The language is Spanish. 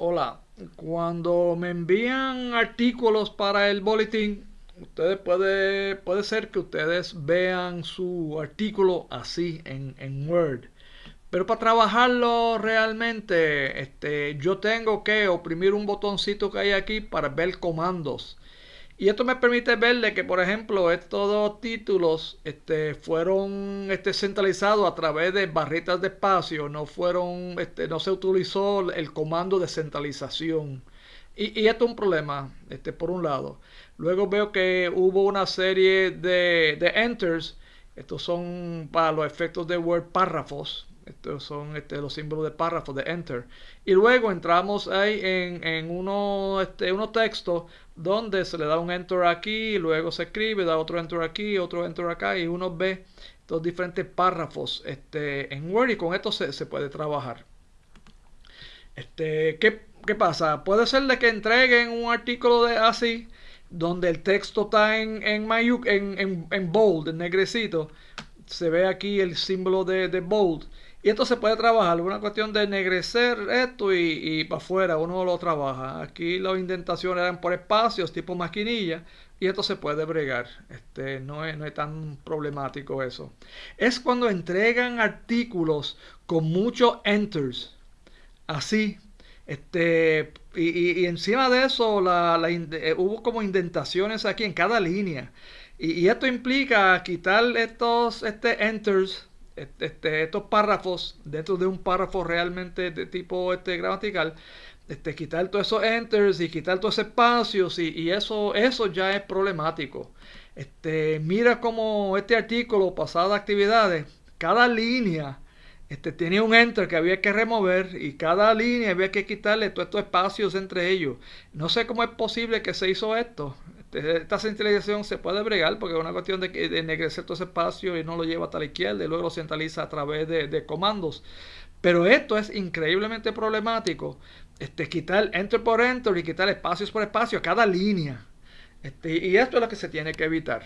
Hola, cuando me envían artículos para el boletín, ustedes puede, puede ser que ustedes vean su artículo así en, en Word. Pero para trabajarlo realmente, este, yo tengo que oprimir un botoncito que hay aquí para ver comandos. Y esto me permite verle que, por ejemplo, estos dos títulos este, fueron este, centralizados a través de barritas de espacio, no fueron, este, no se utilizó el comando de centralización. Y, y esto es un problema, este, por un lado. Luego veo que hubo una serie de, de enters. Estos son para los efectos de Word párrafos. Estos son este, los símbolos de párrafo, de enter. Y luego entramos ahí en, en uno, este, unos textos donde se le da un enter aquí, luego se escribe, da otro enter aquí, otro enter acá, y uno ve los diferentes párrafos este, en Word y con esto se, se puede trabajar. Este, ¿qué, ¿Qué pasa? Puede ser de que entreguen un artículo de así, donde el texto está en, en, en, en, en bold, en negrecito. Se ve aquí el símbolo de, de bold y esto se puede trabajar, una cuestión de ennegrecer esto y, y para afuera uno lo trabaja. Aquí las indentaciones eran por espacios, tipo maquinilla, y esto se puede bregar. Este, no, es, no es tan problemático eso. Es cuando entregan artículos con muchos enters, así, este, y, y, encima de eso la, la, eh, hubo como indentaciones aquí en cada línea. Y, y esto implica quitar estos este enters este, estos párrafos dentro de un párrafo realmente de tipo este, gramatical, este, quitar todos esos enters y quitar todos esos espacios y, y, eso, eso ya es problemático. Este, mira como este artículo, pasada actividades, cada línea este, tenía un enter que había que remover y cada línea había que quitarle todos estos espacios entre ellos. No sé cómo es posible que se hizo esto. Esta centralización se puede bregar porque es una cuestión de, de ennegrecer todo ese espacio y no lo lleva hasta la izquierda y luego lo centraliza a través de, de comandos. Pero esto es increíblemente problemático. Este, quitar enter por enter y quitar espacios por espacio a cada línea. Este, y esto es lo que se tiene que evitar.